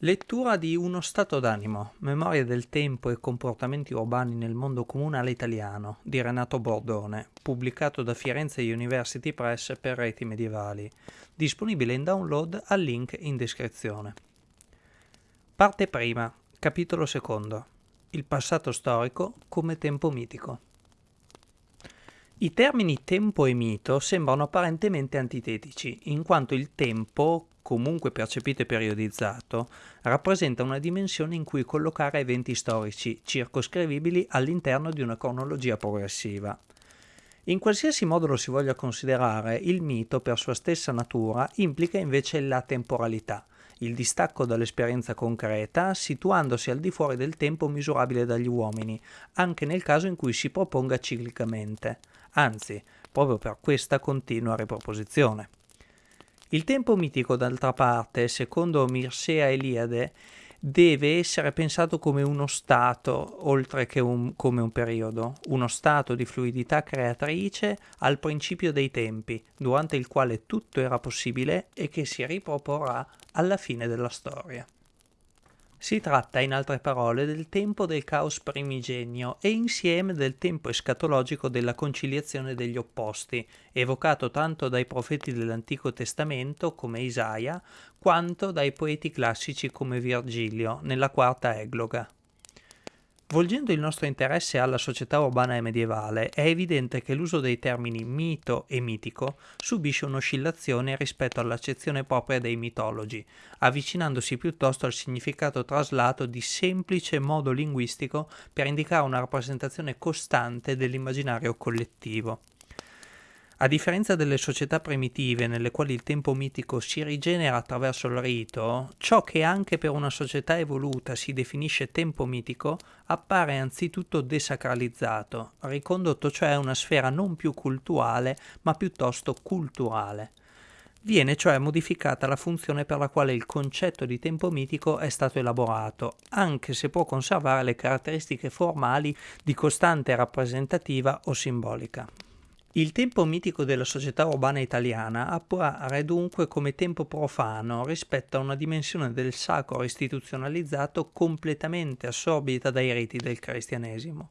Lettura di Uno stato d'animo, memoria del tempo e comportamenti urbani nel mondo comunale italiano di Renato Bordone, pubblicato da Firenze University Press per reti medievali, disponibile in download al link in descrizione. Parte prima, capitolo secondo. Il passato storico come tempo mitico. I termini tempo e mito sembrano apparentemente antitetici, in quanto il tempo, comunque percepito e periodizzato, rappresenta una dimensione in cui collocare eventi storici circoscrivibili all'interno di una cronologia progressiva. In qualsiasi modo lo si voglia considerare, il mito, per sua stessa natura, implica invece la temporalità, il distacco dall'esperienza concreta, situandosi al di fuori del tempo misurabile dagli uomini, anche nel caso in cui si proponga ciclicamente anzi, proprio per questa continua riproposizione. Il tempo mitico, d'altra parte, secondo Mirsea Eliade, deve essere pensato come uno stato, oltre che un, come un periodo, uno stato di fluidità creatrice al principio dei tempi, durante il quale tutto era possibile e che si riproporrà alla fine della storia. Si tratta, in altre parole, del tempo del caos primigenio e insieme del tempo escatologico della conciliazione degli opposti, evocato tanto dai profeti dell'Antico Testamento come Isaia, quanto dai poeti classici come Virgilio, nella quarta egloga. Volgendo il nostro interesse alla società urbana e medievale, è evidente che l'uso dei termini mito e mitico subisce un'oscillazione rispetto all'accezione propria dei mitologi, avvicinandosi piuttosto al significato traslato di semplice modo linguistico per indicare una rappresentazione costante dell'immaginario collettivo. A differenza delle società primitive nelle quali il tempo mitico si rigenera attraverso il rito, ciò che anche per una società evoluta si definisce tempo mitico appare anzitutto desacralizzato, ricondotto cioè a una sfera non più cultuale ma piuttosto culturale. Viene cioè modificata la funzione per la quale il concetto di tempo mitico è stato elaborato, anche se può conservare le caratteristiche formali di costante rappresentativa o simbolica. Il tempo mitico della società urbana italiana appare dunque come tempo profano rispetto a una dimensione del sacro istituzionalizzato completamente assorbita dai riti del cristianesimo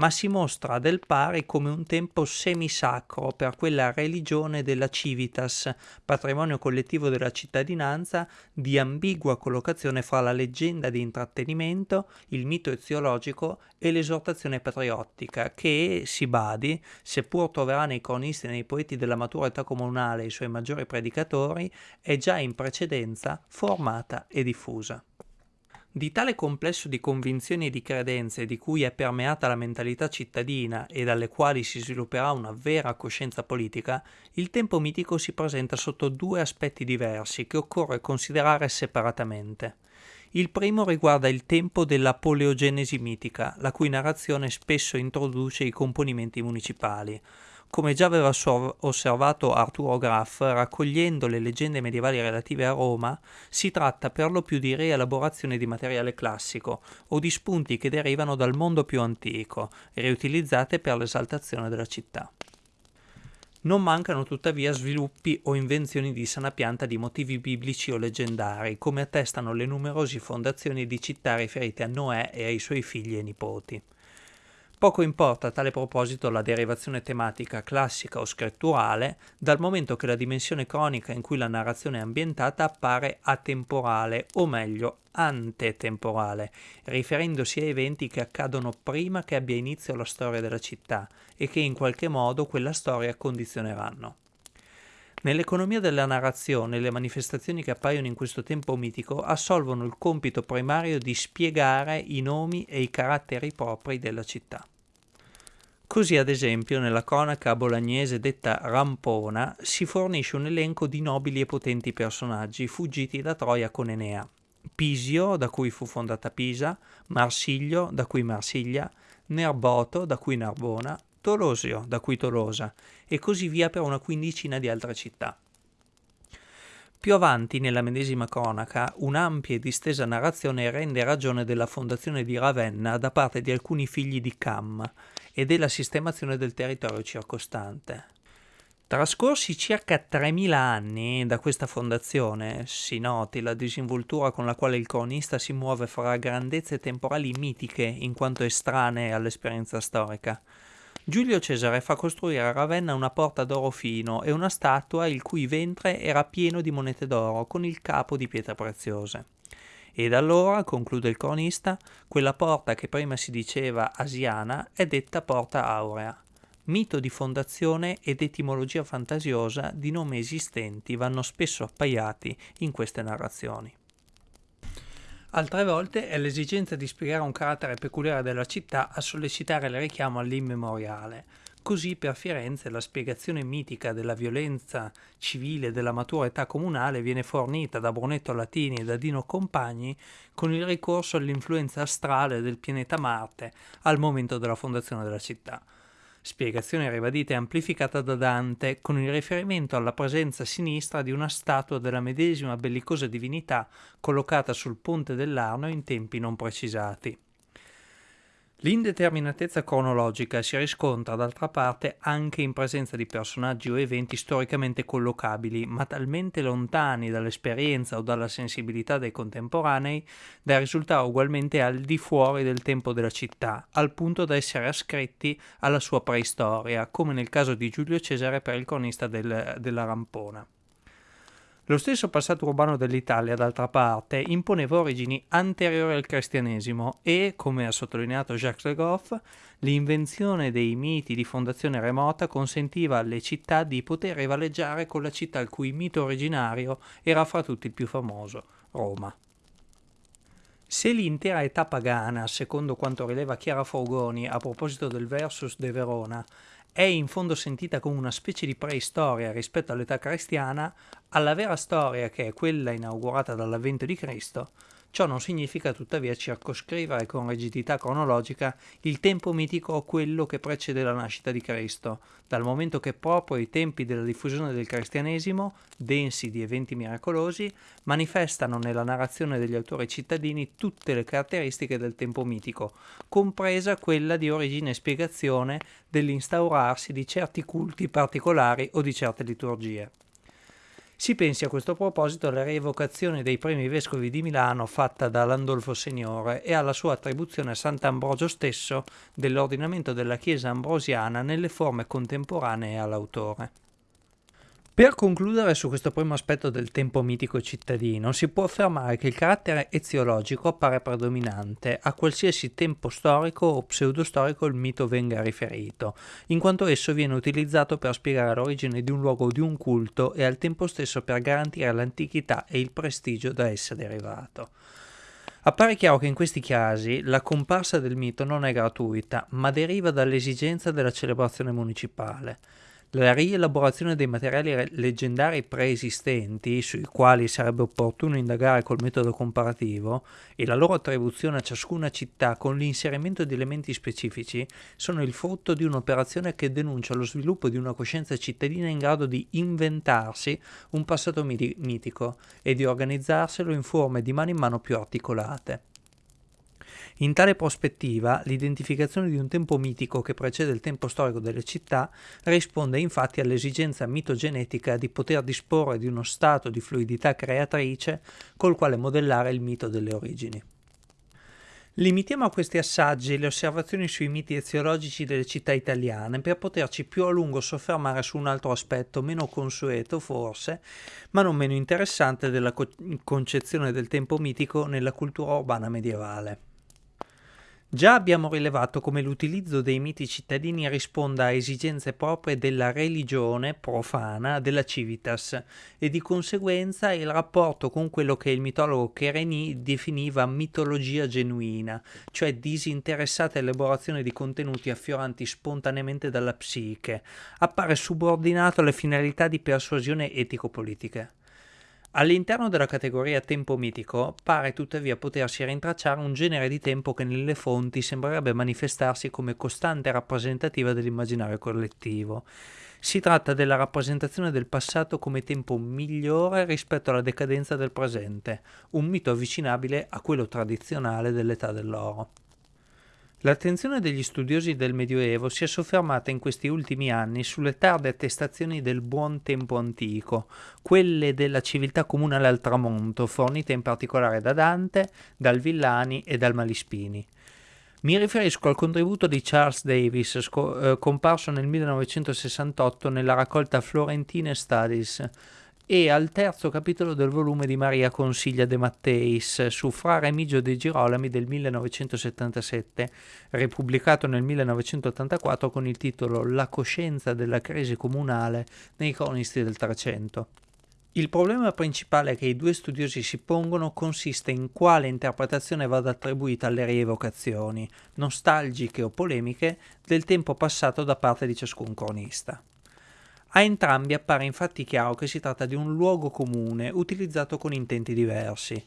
ma si mostra del pari come un tempo semisacro per quella religione della civitas, patrimonio collettivo della cittadinanza, di ambigua collocazione fra la leggenda di intrattenimento, il mito eziologico e l'esortazione patriottica, che, si badi, seppur troverà nei cronisti e nei poeti della matura età comunale i suoi maggiori predicatori, è già in precedenza formata e diffusa. Di tale complesso di convinzioni e di credenze di cui è permeata la mentalità cittadina e dalle quali si svilupperà una vera coscienza politica, il tempo mitico si presenta sotto due aspetti diversi che occorre considerare separatamente. Il primo riguarda il tempo della poleogenesi mitica, la cui narrazione spesso introduce i componimenti municipali, come già aveva osservato Arturo Graff, raccogliendo le leggende medievali relative a Roma, si tratta per lo più di rielaborazione di materiale classico o di spunti che derivano dal mondo più antico, riutilizzate per l'esaltazione della città. Non mancano tuttavia sviluppi o invenzioni di sana pianta di motivi biblici o leggendari, come attestano le numerose fondazioni di città riferite a Noè e ai suoi figli e nipoti. Poco importa a tale proposito la derivazione tematica classica o scritturale, dal momento che la dimensione cronica in cui la narrazione è ambientata appare atemporale, o meglio antetemporale, riferendosi a eventi che accadono prima che abbia inizio la storia della città e che in qualche modo quella storia condizioneranno. Nell'economia della narrazione, le manifestazioni che appaiono in questo tempo mitico assolvono il compito primario di spiegare i nomi e i caratteri propri della città. Così, ad esempio, nella cronaca bolognese detta Rampona si fornisce un elenco di nobili e potenti personaggi fuggiti da Troia con Enea. Pisio, da cui fu fondata Pisa, Marsiglio, da cui Marsiglia, Nerboto, da cui Narbona, Tolosio, da cui Tolosa, e così via per una quindicina di altre città. Più avanti, nella medesima cronaca, un'ampia e distesa narrazione rende ragione della fondazione di Ravenna da parte di alcuni figli di Cam e della sistemazione del territorio circostante. Trascorsi circa 3.000 anni da questa fondazione, si noti la disinvoltura con la quale il cronista si muove fra grandezze temporali mitiche in quanto estranee all'esperienza storica. Giulio Cesare fa costruire a Ravenna una porta d'oro fino e una statua il cui ventre era pieno di monete d'oro con il capo di pietre preziose. Ed allora, conclude il cronista, quella porta che prima si diceva asiana è detta porta aurea mito di fondazione ed etimologia fantasiosa di nomi esistenti vanno spesso appaiati in queste narrazioni. Altre volte è l'esigenza di spiegare un carattere peculiare della città a sollecitare il richiamo all'immemoriale. Così per Firenze la spiegazione mitica della violenza civile della matura età comunale viene fornita da Brunetto Latini e da Dino Compagni con il ricorso all'influenza astrale del pianeta Marte al momento della fondazione della città spiegazione ribadita e amplificata da Dante con il riferimento alla presenza sinistra di una statua della medesima bellicosa divinità collocata sul ponte dell'Arno in tempi non precisati. L'indeterminatezza cronologica si riscontra d'altra parte anche in presenza di personaggi o eventi storicamente collocabili, ma talmente lontani dall'esperienza o dalla sensibilità dei contemporanei da risultare ugualmente al di fuori del tempo della città, al punto da essere ascritti alla sua preistoria, come nel caso di Giulio Cesare per il cronista del, della Rampona. Lo stesso passato urbano dell'Italia, d'altra parte, imponeva origini anteriori al cristianesimo e, come ha sottolineato Jacques Le Goff, l'invenzione dei miti di fondazione remota consentiva alle città di poter rivaleggiare con la città il cui mito originario era fra tutti il più famoso, Roma. Se l'intera età pagana, secondo quanto rileva Chiara Forgoni a proposito del Versus de Verona, è in fondo sentita come una specie di preistoria rispetto all'età cristiana, alla vera storia che è quella inaugurata dall'avvento di Cristo, Ciò non significa tuttavia circoscrivere con rigidità cronologica il tempo mitico o quello che precede la nascita di Cristo, dal momento che proprio i tempi della diffusione del cristianesimo, densi di eventi miracolosi, manifestano nella narrazione degli autori cittadini tutte le caratteristiche del tempo mitico, compresa quella di origine e spiegazione dell'instaurarsi di certi culti particolari o di certe liturgie. Si pensi a questo proposito alla rievocazione dei primi vescovi di Milano fatta da Landolfo Signore e alla sua attribuzione a Sant'Ambrogio stesso dell'ordinamento della Chiesa ambrosiana nelle forme contemporanee all'autore. Per concludere su questo primo aspetto del tempo mitico cittadino, si può affermare che il carattere eziologico appare predominante a qualsiasi tempo storico o pseudostorico il mito venga riferito, in quanto esso viene utilizzato per spiegare l'origine di un luogo o di un culto e al tempo stesso per garantire l'antichità e il prestigio da essa derivato. Appare chiaro che in questi casi la comparsa del mito non è gratuita, ma deriva dall'esigenza della celebrazione municipale. La rielaborazione dei materiali leggendari preesistenti, sui quali sarebbe opportuno indagare col metodo comparativo, e la loro attribuzione a ciascuna città con l'inserimento di elementi specifici, sono il frutto di un'operazione che denuncia lo sviluppo di una coscienza cittadina in grado di inventarsi un passato mitico e di organizzarselo in forme di mano in mano più articolate. In tale prospettiva, l'identificazione di un tempo mitico che precede il tempo storico delle città risponde infatti all'esigenza mitogenetica di poter disporre di uno stato di fluidità creatrice col quale modellare il mito delle origini. Limitiamo a questi assaggi le osservazioni sui miti eziologici delle città italiane per poterci più a lungo soffermare su un altro aspetto meno consueto forse, ma non meno interessante della co- concezione del tempo mitico nella cultura urbana medievale. Già abbiamo rilevato come l'utilizzo dei miti cittadini risponda a esigenze proprie della religione profana della civitas e di conseguenza il rapporto con quello che il mitologo Chereni definiva mitologia genuina, cioè disinteressata elaborazione di contenuti affioranti spontaneamente dalla psiche, appare subordinato alle finalità di persuasione etico-politiche. All'interno della categoria tempo mitico pare tuttavia potersi rintracciare un genere di tempo che nelle fonti sembrerebbe manifestarsi come costante rappresentativa dell'immaginario collettivo. Si tratta della rappresentazione del passato come tempo migliore rispetto alla decadenza del presente, un mito avvicinabile a quello tradizionale dell'età dell'oro. L'attenzione degli studiosi del Medioevo si è soffermata in questi ultimi anni sulle tarde attestazioni del buon tempo antico, quelle della civiltà comunale al tramonto, fornite in particolare da Dante, dal Villani e dal Malispini. Mi riferisco al contributo di Charles Davis, sco- eh, comparso nel 1968 nella raccolta Florentine Studies, e al terzo capitolo del volume di Maria Consiglia de Matteis su Fra Remigio de Girolami del 1977, ripubblicato nel 1984 con il titolo La coscienza della crisi comunale nei cronisti del Trecento. Il problema principale che i due studiosi si pongono consiste in quale interpretazione vada attribuita alle rievocazioni, nostalgiche o polemiche, del tempo passato da parte di ciascun cronista. A entrambi appare infatti chiaro che si tratta di un luogo comune utilizzato con intenti diversi.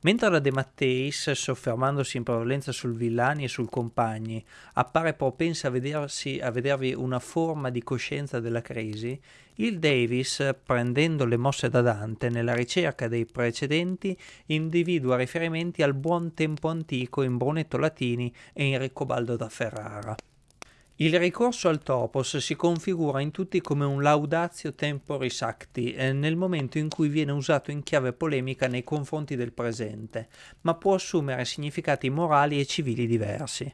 Mentre la De Matteis, soffermandosi in prevalenza sul Villani e sul Compagni, appare propensa a, vedersi, a vedervi una forma di coscienza della crisi, il Davis, prendendo le mosse da Dante nella ricerca dei precedenti, individua riferimenti al buon tempo antico in Brunetto Latini e in Riccobaldo da Ferrara. Il ricorso al topos si configura in tutti come un laudatio temporis acti eh, nel momento in cui viene usato in chiave polemica nei confronti del presente, ma può assumere significati morali e civili diversi.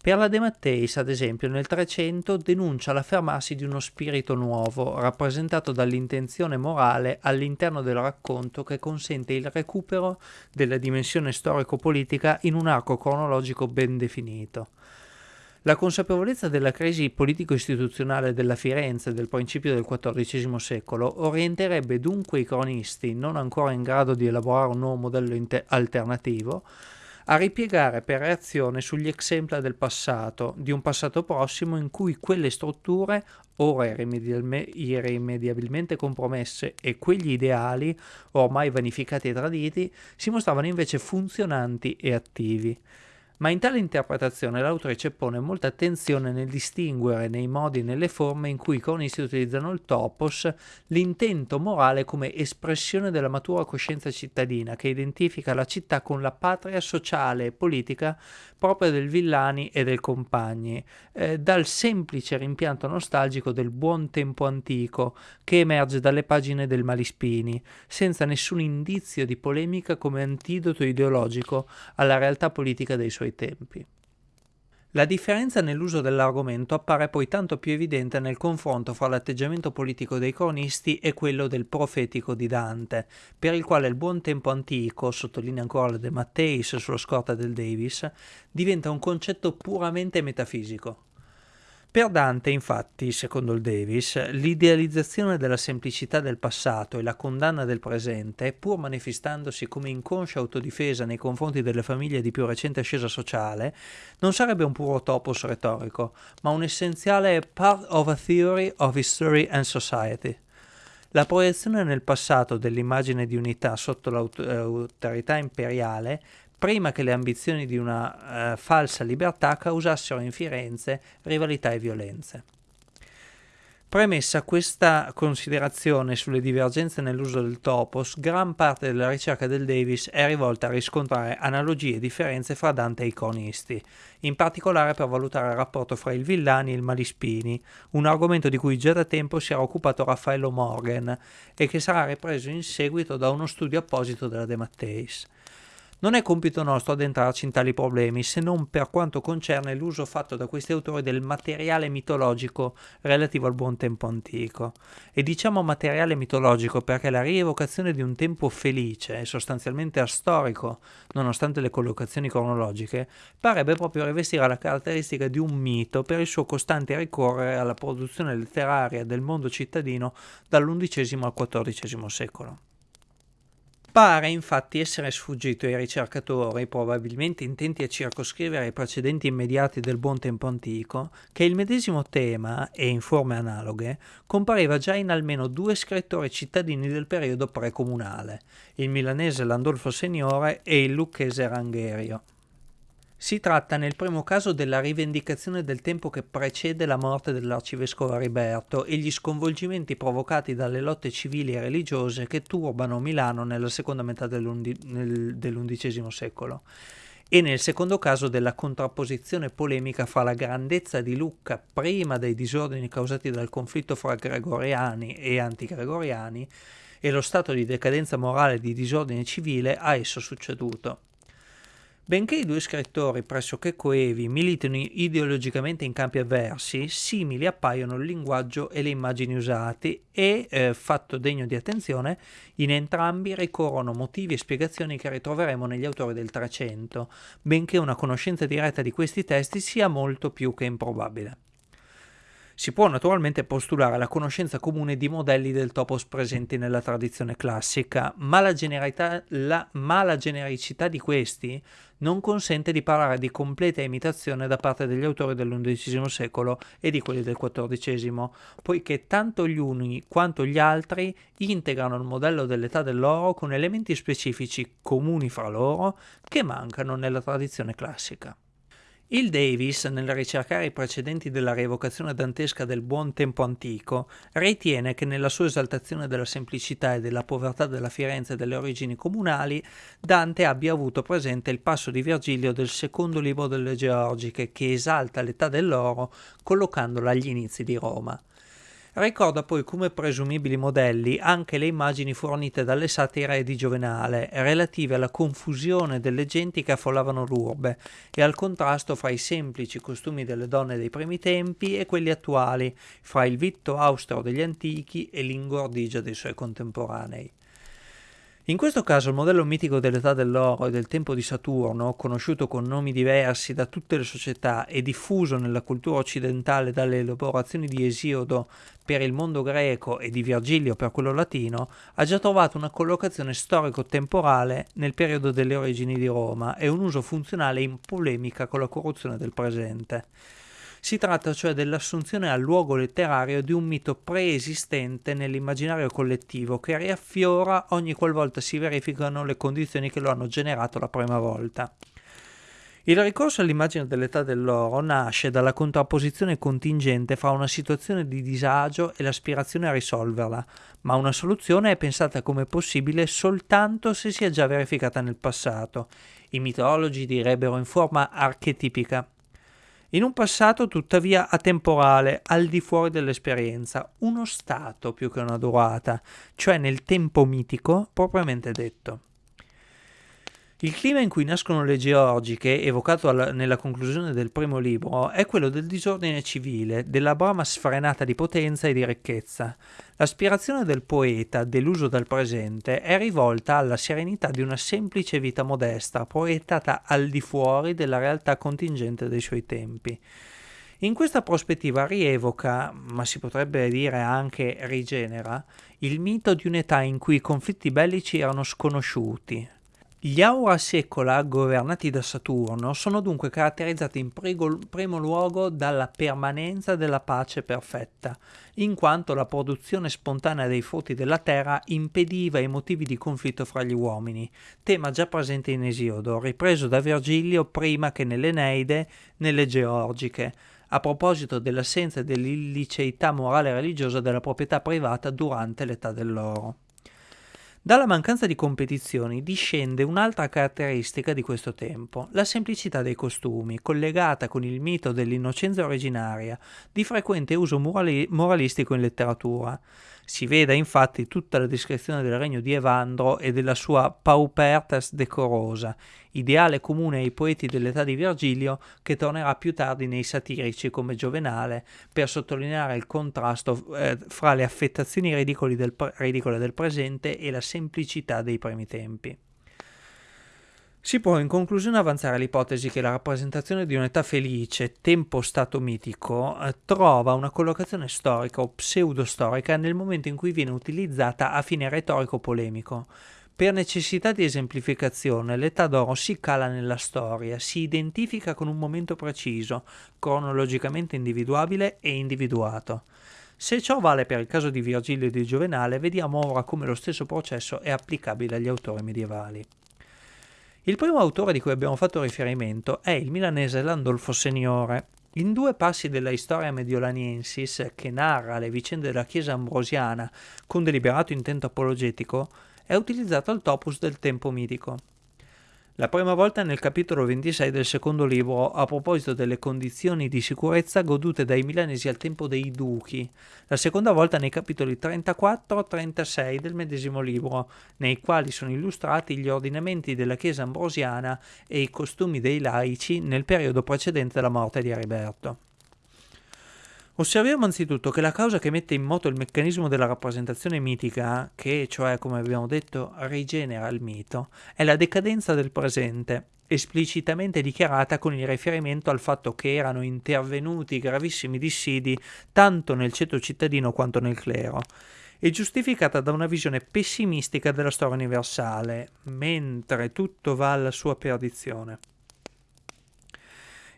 Per la De Matteis, ad esempio, nel Trecento denuncia l'affermarsi di uno spirito nuovo, rappresentato dall'intenzione morale all'interno del racconto che consente il recupero della dimensione storico-politica in un arco cronologico ben definito. La consapevolezza della crisi politico-istituzionale della Firenze del principio del XIV secolo orienterebbe dunque i cronisti, non ancora in grado di elaborare un nuovo modello alternativo, a ripiegare per reazione sugli exempla del passato, di un passato prossimo in cui quelle strutture, ora irrimediabilmente compromesse, e quegli ideali, ormai vanificati e traditi, si mostravano invece funzionanti e attivi. Ma in tale interpretazione l'autrice pone molta attenzione nel distinguere nei modi e nelle forme in cui i cronisti utilizzano il topos l'intento morale come espressione della matura coscienza cittadina che identifica la città con la patria sociale e politica propria del Villani e del Compagni, eh, dal semplice rimpianto nostalgico del buon tempo antico che emerge dalle pagine del Malispini, senza nessun indizio di polemica come antidoto ideologico alla realtà politica dei suoi suoi tempi. La differenza nell'uso dell'argomento appare poi tanto più evidente nel confronto fra l'atteggiamento politico dei cronisti e quello del profetico di Dante, per il quale il buon tempo antico, sottolinea ancora la De Matteis sulla scorta del Davis, diventa un concetto puramente metafisico. Per Dante, infatti, secondo il Davis, l'idealizzazione della semplicità del passato e la condanna del presente, pur manifestandosi come inconscia autodifesa nei confronti delle famiglie di più recente ascesa sociale, non sarebbe un puro topos retorico, ma un essenziale part of a theory of history and society. La proiezione nel passato dell'immagine di unità sotto l'autorità imperiale prima che le ambizioni di una uh, falsa libertà causassero in Firenze rivalità e violenze. Premessa questa considerazione sulle divergenze nell'uso del topos, gran parte della ricerca del Davis è rivolta a riscontrare analogie e differenze fra Dante e i cronisti, in particolare per valutare il rapporto fra il Villani e il Malispini, un argomento di cui già da tempo si era occupato Raffaello Morgan e che sarà ripreso in seguito da uno studio apposito della De Matteis. Non è compito nostro addentrarci in tali problemi, se non per quanto concerne l'uso fatto da questi autori del materiale mitologico relativo al buon tempo antico. E diciamo materiale mitologico perché la rievocazione di un tempo felice e sostanzialmente astorico, nonostante le collocazioni cronologiche, parebbe proprio rivestire la caratteristica di un mito per il suo costante ricorrere alla produzione letteraria del mondo cittadino dall'undicesimo al XIV secolo. Pare infatti essere sfuggito ai ricercatori, probabilmente intenti a circoscrivere i precedenti immediati del buon tempo antico, che il medesimo tema, e in forme analoghe, compariva già in almeno due scrittori cittadini del periodo precomunale, il milanese Landolfo Seniore e il lucchese Rangherio. Si tratta nel primo caso della rivendicazione del tempo che precede la morte dell'arcivescovo Riberto e gli sconvolgimenti provocati dalle lotte civili e religiose che turbano Milano nella seconda metà dell'undicesimo secolo. e nel secondo caso della contrapposizione polemica fra la grandezza di Lucca prima dei disordini causati dal conflitto fra gregoriani e antigregoriani e lo stato di decadenza morale e di disordine civile a esso succeduto. Benché i due scrittori pressoché coevi militino ideologicamente in campi avversi, simili appaiono il linguaggio e le immagini usati e, eh, fatto degno di attenzione, in entrambi ricorrono motivi e spiegazioni che ritroveremo negli autori del Trecento, benché una conoscenza diretta di questi testi sia molto più che improbabile. Si può naturalmente postulare la conoscenza comune di modelli del topos presenti nella tradizione classica, ma la, la, ma la genericità di questi non consente di parlare di completa imitazione da parte degli autori dell'undicesimo secolo e di quelli del XIV, poiché tanto gli uni quanto gli altri integrano il modello dell'età dell'oro con elementi specifici comuni fra loro che mancano nella tradizione classica. Il Davis, nel ricercare i precedenti della rievocazione dantesca del buon tempo antico, ritiene che nella sua esaltazione della semplicità e della povertà della Firenze e delle origini comunali, Dante abbia avuto presente il passo di Virgilio del secondo libro delle Georgiche, che esalta l'età dell'oro collocandola agli inizi di Roma. Ricorda poi come presumibili modelli anche le immagini fornite dalle satire di Giovenale, relative alla confusione delle genti che affollavano l'urbe e al contrasto fra i semplici costumi delle donne dei primi tempi e quelli attuali, fra il vitto austero degli antichi e l'ingordigia dei suoi contemporanei. In questo caso il modello mitico dell'età dell'oro e del tempo di Saturno, conosciuto con nomi diversi da tutte le società e diffuso nella cultura occidentale dalle elaborazioni di Esiodo per il mondo greco e di Virgilio per quello latino, ha già trovato una collocazione storico-temporale nel periodo delle origini di Roma e un uso funzionale in polemica con la corruzione del presente. Si tratta cioè dell'assunzione al luogo letterario di un mito preesistente nell'immaginario collettivo che riaffiora ogni qualvolta si verificano le condizioni che lo hanno generato la prima volta. Il ricorso all'immagine dell'età dell'oro nasce dalla contrapposizione contingente fra una situazione di disagio e l'aspirazione a risolverla, ma una soluzione è pensata come possibile soltanto se si è già verificata nel passato. I mitologi direbbero in forma archetipica in un passato tuttavia atemporale, al di fuori dell'esperienza, uno stato più che una durata, cioè nel tempo mitico propriamente detto. Il clima in cui nascono le georgiche, evocato alla, nella conclusione del primo libro, è quello del disordine civile, della brama sfrenata di potenza e di ricchezza. L'aspirazione del poeta, deluso dal presente, è rivolta alla serenità di una semplice vita modesta, proiettata al di fuori della realtà contingente dei suoi tempi. In questa prospettiva rievoca, ma si potrebbe dire anche rigenera, il mito di un'età in cui i conflitti bellici erano sconosciuti, gli Aura Secola, governati da Saturno, sono dunque caratterizzati in primo luogo dalla permanenza della pace perfetta, in quanto la produzione spontanea dei frutti della terra impediva i motivi di conflitto fra gli uomini, tema già presente in Esiodo, ripreso da Virgilio prima che nell'Eneide, nelle Georgiche, a proposito dell'assenza dell'illiceità morale e religiosa della proprietà privata durante l'età dell'oro. Dalla mancanza di competizioni discende un'altra caratteristica di questo tempo, la semplicità dei costumi, collegata con il mito dell'innocenza originaria, di frequente uso morali- moralistico in letteratura. Si veda infatti tutta la descrizione del regno di Evandro e della sua paupertas decorosa, ideale comune ai poeti dell'età di Virgilio che tornerà più tardi nei satirici come Giovenale per sottolineare il contrasto eh, fra le affettazioni del, ridicole del presente e la semplicità dei primi tempi. Si può in conclusione avanzare l'ipotesi che la rappresentazione di un'età felice, tempo stato mitico, eh, trova una collocazione storica o pseudostorica nel momento in cui viene utilizzata a fine retorico-polemico. Per necessità di esemplificazione, l'età d'oro si cala nella storia, si identifica con un momento preciso, cronologicamente individuabile e individuato. Se ciò vale per il caso di Virgilio e di Giovenale, vediamo ora come lo stesso processo è applicabile agli autori medievali. Il primo autore di cui abbiamo fatto riferimento è il milanese Landolfo Seniore. In due passi della Historia Mediolaniensis, che narra le vicende della Chiesa ambrosiana con deliberato intento apologetico, è utilizzato il topos del tempo mitico. La prima volta nel capitolo 26 del secondo libro a proposito delle condizioni di sicurezza godute dai milanesi al tempo dei duchi, la seconda volta nei capitoli 34-36 del medesimo libro, nei quali sono illustrati gli ordinamenti della Chiesa ambrosiana e i costumi dei laici nel periodo precedente alla morte di Ariberto. Osserviamo anzitutto che la causa che mette in moto il meccanismo della rappresentazione mitica, che cioè, come abbiamo detto, rigenera il mito, è la decadenza del presente, esplicitamente dichiarata con il riferimento al fatto che erano intervenuti gravissimi dissidi tanto nel ceto cittadino quanto nel clero, e giustificata da una visione pessimistica della storia universale, mentre tutto va alla sua perdizione.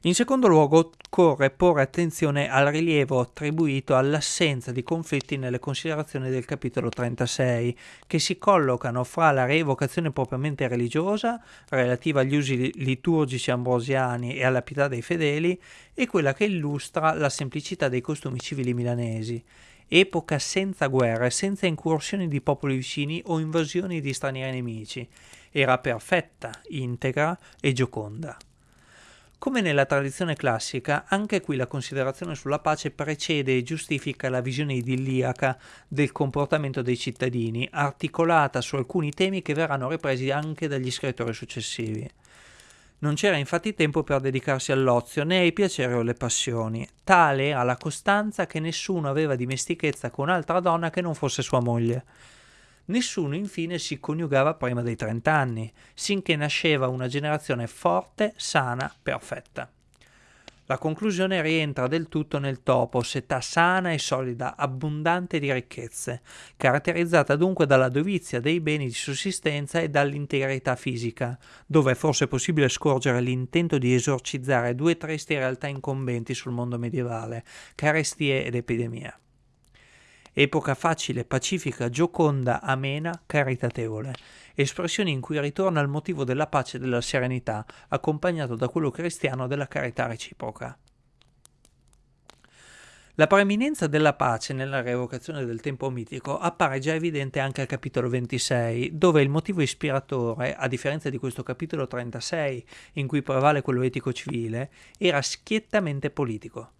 In secondo luogo, occorre porre attenzione al rilievo attribuito all'assenza di conflitti nelle considerazioni del capitolo 36, che si collocano fra la rievocazione propriamente religiosa, relativa agli usi liturgici ambrosiani e alla pietà dei fedeli, e quella che illustra la semplicità dei costumi civili milanesi. Epoca senza guerre, senza incursioni di popoli vicini o invasioni di stranieri nemici. Era perfetta, integra e gioconda. Come nella tradizione classica, anche qui la considerazione sulla pace precede e giustifica la visione idilliaca del comportamento dei cittadini, articolata su alcuni temi che verranno ripresi anche dagli scrittori successivi. Non c'era infatti tempo per dedicarsi all'ozio né ai piaceri o alle passioni. Tale era la costanza che nessuno aveva dimestichezza con altra donna che non fosse sua moglie. Nessuno infine si coniugava prima dei 30 anni, sinché nasceva una generazione forte, sana, perfetta. La conclusione rientra del tutto nel topos, età sana e solida, abbondante di ricchezze, caratterizzata dunque dalla dovizia dei beni di sussistenza e dall'integrità fisica, dove è forse possibile scorgere l'intento di esorcizzare due tristi realtà incombenti sul mondo medievale, carestie ed epidemia epoca facile, pacifica, gioconda, amena, caritatevole, espressioni in cui ritorna il motivo della pace e della serenità, accompagnato da quello cristiano della carità reciproca. La preeminenza della pace nella revocazione del tempo mitico appare già evidente anche al capitolo 26, dove il motivo ispiratore, a differenza di questo capitolo 36, in cui prevale quello etico-civile, era schiettamente politico.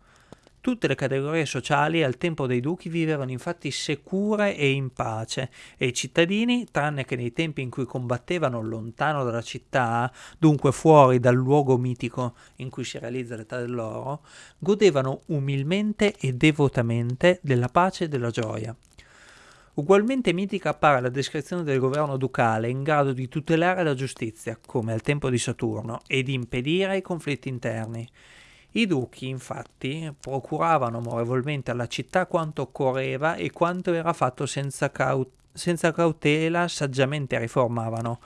Tutte le categorie sociali al tempo dei duchi vivevano infatti sicure e in pace e i cittadini, tranne che nei tempi in cui combattevano lontano dalla città, dunque fuori dal luogo mitico in cui si realizza l'età dell'oro, godevano umilmente e devotamente della pace e della gioia. Ugualmente mitica appare la descrizione del governo ducale in grado di tutelare la giustizia, come al tempo di Saturno, e di impedire i conflitti interni. I duchi, infatti, procuravano amorevolmente alla città quanto occorreva e quanto era fatto senza, caut- senza cautela saggiamente riformavano,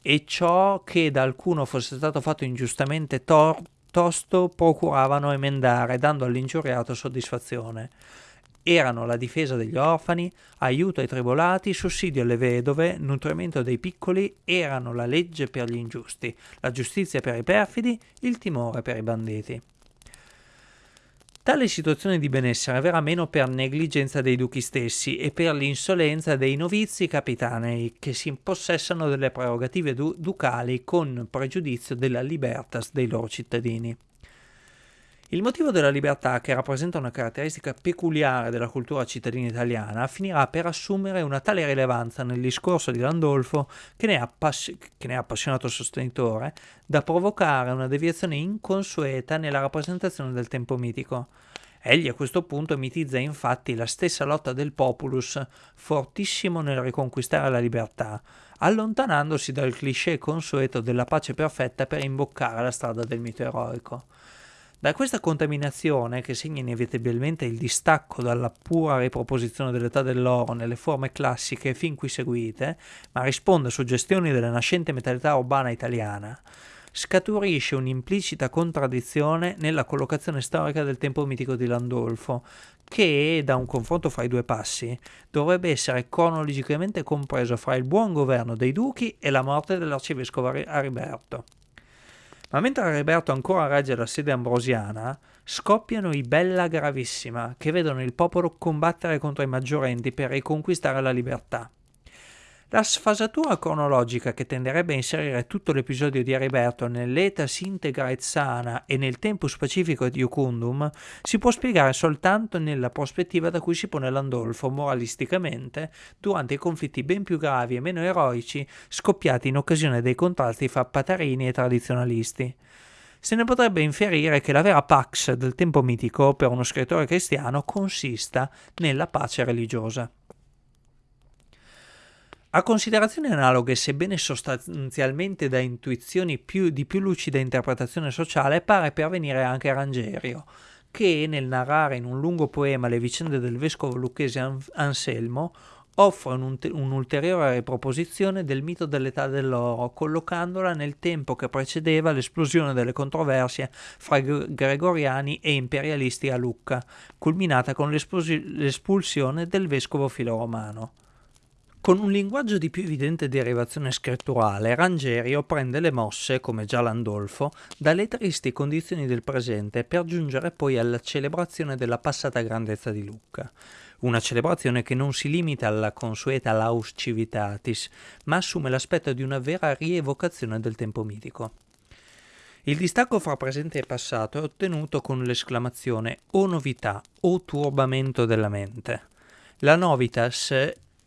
e ciò che da alcuno fosse stato fatto ingiustamente tor- tosto procuravano emendare, dando all'ingiuriato soddisfazione erano la difesa degli orfani, aiuto ai tribolati, sussidio alle vedove, nutrimento dei piccoli, erano la legge per gli ingiusti, la giustizia per i perfidi, il timore per i banditi. Tale situazione di benessere verrà meno per negligenza dei duchi stessi e per l'insolenza dei novizi capitanei che si impossessano delle prerogative du- ducali con pregiudizio della libertas dei loro cittadini. Il motivo della libertà, che rappresenta una caratteristica peculiare della cultura cittadina italiana, finirà per assumere una tale rilevanza nel discorso di Landolfo, che ne, che ne è appassionato sostenitore, da provocare una deviazione inconsueta nella rappresentazione del tempo mitico. Egli a questo punto mitizza infatti la stessa lotta del populus, fortissimo nel riconquistare la libertà, allontanandosi dal cliché consueto della pace perfetta per imboccare la strada del mito eroico. Da questa contaminazione, che segna inevitabilmente il distacco dalla pura riproposizione dell'età dell'oro nelle forme classiche fin qui seguite, ma risponde a suggestioni della nascente mentalità urbana italiana, scaturisce un'implicita contraddizione nella collocazione storica del tempo mitico di Landolfo, che, da un confronto fra i due passi, dovrebbe essere cronologicamente compreso fra il buon governo dei duchi e la morte dell'arcivescovo Ariberto. Ma mentre Ariberto ancora regge la sede ambrosiana, scoppiano i Bella Gravissima, che vedono il popolo combattere contro i maggiorenti per riconquistare la libertà. La sfasatura cronologica che tenderebbe a inserire tutto l'episodio di Ariberto nell'etas integra et sana e nel tempus pacifico et iucundum si può spiegare soltanto nella prospettiva da cui si pone Landolfo moralisticamente durante i conflitti ben più gravi e meno eroici scoppiati in occasione dei contrasti fra patarini e tradizionalisti. Se ne potrebbe inferire che la vera pax del tempo mitico per uno scrittore cristiano consista nella pace religiosa. A considerazioni analoghe, sebbene sostanzialmente da intuizioni più, di più lucida interpretazione sociale, pare pervenire anche Rangerio, che nel narrare in un lungo poema le vicende del vescovo lucchese Anselmo offre un'ulteriore riproposizione del mito dell'età dell'oro, collocandola nel tempo che precedeva l'esplosione delle controversie fra gregoriani e imperialisti a Lucca, culminata con l'espulsione del vescovo filoromano. Con un linguaggio di più evidente derivazione scritturale, Rangerio prende le mosse, come già Landolfo, dalle tristi condizioni del presente per giungere poi alla celebrazione della passata grandezza di Lucca. Una celebrazione che non si limita alla consueta laus civitatis, ma assume l'aspetto di una vera rievocazione del tempo mitico. Il distacco fra presente e passato è ottenuto con l'esclamazione o novità o turbamento della mente. La novitas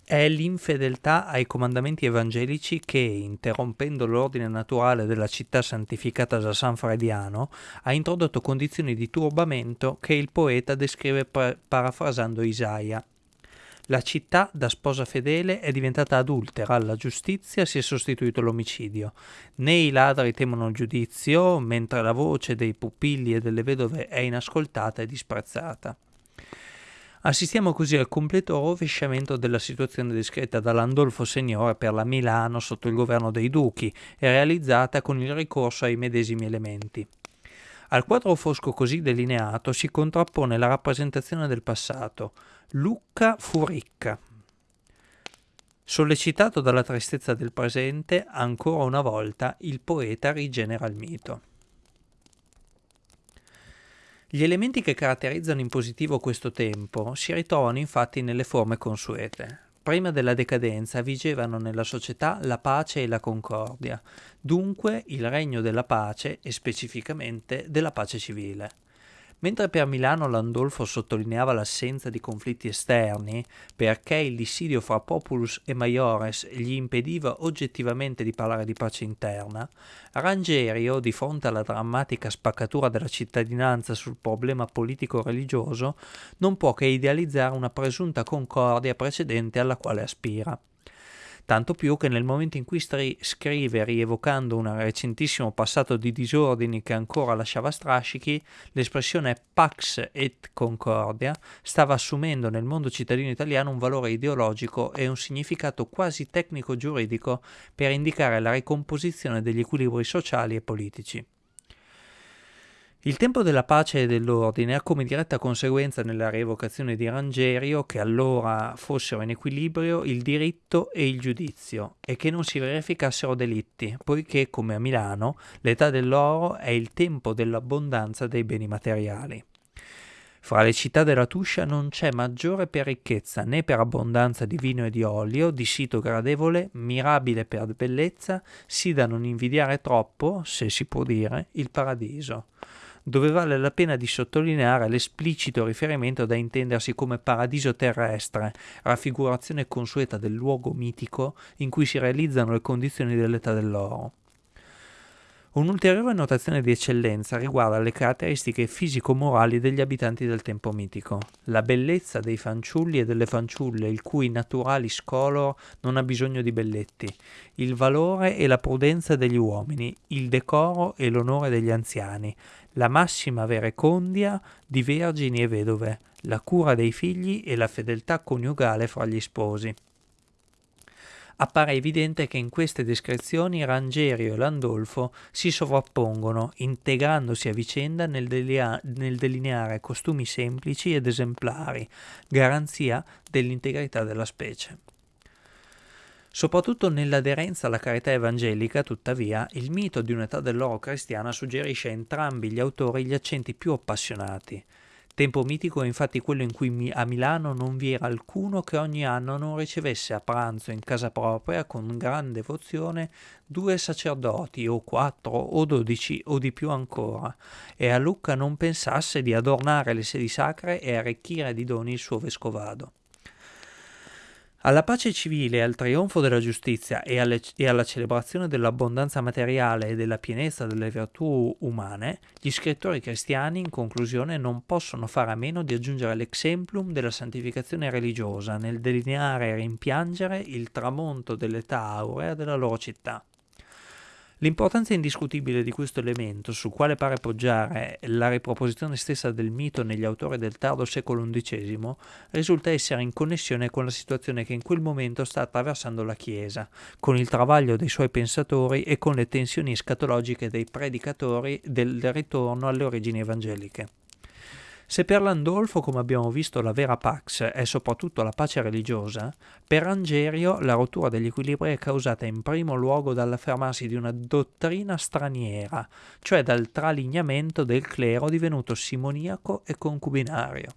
è l'infedeltà ai comandamenti evangelici che, interrompendo l'ordine naturale della città santificata da San Frediano, ha introdotto condizioni di turbamento che il poeta descrive parafrasando Isaia. La città da sposa fedele è diventata adultera, alla giustizia si è sostituito l'omicidio. Né i ladri temono il giudizio, mentre la voce dei pupilli e delle vedove è inascoltata e disprezzata. Assistiamo così al completo rovesciamento della situazione descritta da Landolfo Signore per la Milano sotto il governo dei duchi e realizzata con il ricorso ai medesimi elementi. Al quadro fosco così delineato si contrappone la rappresentazione del passato. Lucca fu ricca. Sollecitato dalla tristezza del presente, ancora una volta il poeta rigenera il mito. Gli elementi che caratterizzano in positivo questo tempo si ritrovano infatti nelle forme consuete. Prima della decadenza vigevano nella società la pace e la concordia, dunque il regno della pace e specificamente della pace civile. Mentre per Milano Landolfo sottolineava l'assenza di conflitti esterni, perché il dissidio fra populus e maiores gli impediva oggettivamente di parlare di pace interna, Rangerio, di fronte alla drammatica spaccatura della cittadinanza sul problema politico-religioso, non può che idealizzare una presunta concordia precedente alla quale aspira tanto più che nel momento in cui stri- scrive rievocando un recentissimo passato di disordini che ancora lasciava strascichi, l'espressione Pax et Concordia stava assumendo nel mondo cittadino italiano un valore ideologico e un significato quasi tecnico-giuridico per indicare la ricomposizione degli equilibri sociali e politici. Il tempo della pace e dell'ordine ha come diretta conseguenza nella rievocazione di Rangerio che allora fossero in equilibrio il diritto e il giudizio e che non si verificassero delitti, poiché, come a Milano, l'età dell'oro è il tempo dell'abbondanza dei beni materiali. Fra le città della Tuscia non c'è maggiore per ricchezza né per abbondanza di vino e di olio, di sito gradevole, mirabile per bellezza, sì da non invidiare troppo, se si può dire, il paradiso dove vale la pena di sottolineare l'esplicito riferimento da intendersi come paradiso terrestre, raffigurazione consueta del luogo mitico in cui si realizzano le condizioni dell'età dell'oro. Un'ulteriore notazione di eccellenza riguarda le caratteristiche fisico-morali degli abitanti del tempo mitico. La bellezza dei fanciulli e delle fanciulle, il cui naturalis color non ha bisogno di belletti, il valore e la prudenza degli uomini, il decoro e l'onore degli anziani, la massima verecondia di vergini e vedove, la cura dei figli e la fedeltà coniugale fra gli sposi. Appare evidente che in queste descrizioni Rangerio e Landolfo si sovrappongono, integrandosi a vicenda nel, delia- nel delineare costumi semplici ed esemplari, garanzia dell'integrità della specie. Soprattutto nell'aderenza alla carità evangelica, tuttavia, il mito di un'età dell'oro cristiana suggerisce a entrambi gli autori gli accenti più appassionati. Tempo mitico è infatti quello in cui a Milano non vi era alcuno che ogni anno non ricevesse a pranzo in casa propria con gran devozione due sacerdoti o quattro o dodici o di più ancora, e a Lucca non pensasse di adornare le sedi sacre e arricchire di doni il suo vescovado. Alla pace civile, al trionfo della giustizia e, alle, e, alla celebrazione dell'abbondanza materiale e della pienezza delle virtù umane, gli scrittori cristiani, in conclusione, non possono fare a meno di aggiungere l'exemplum della santificazione religiosa nel delineare e rimpiangere il tramonto dell'età aurea della loro città. L'importanza indiscutibile di questo elemento, sul quale pare poggiare la riproposizione stessa del mito negli autori del tardo secolo XI, risulta essere in connessione con la situazione che in quel momento sta attraversando la Chiesa, con il travaglio dei suoi pensatori e con le tensioni escatologiche dei predicatori del ritorno alle origini evangeliche. Se per Landolfo, come abbiamo visto, la vera pax è soprattutto la pace religiosa, per Angerio la rottura degli equilibri è causata in primo luogo dall'affermarsi di una dottrina straniera, cioè dal tralignamento del clero divenuto simoniaco e concubinario.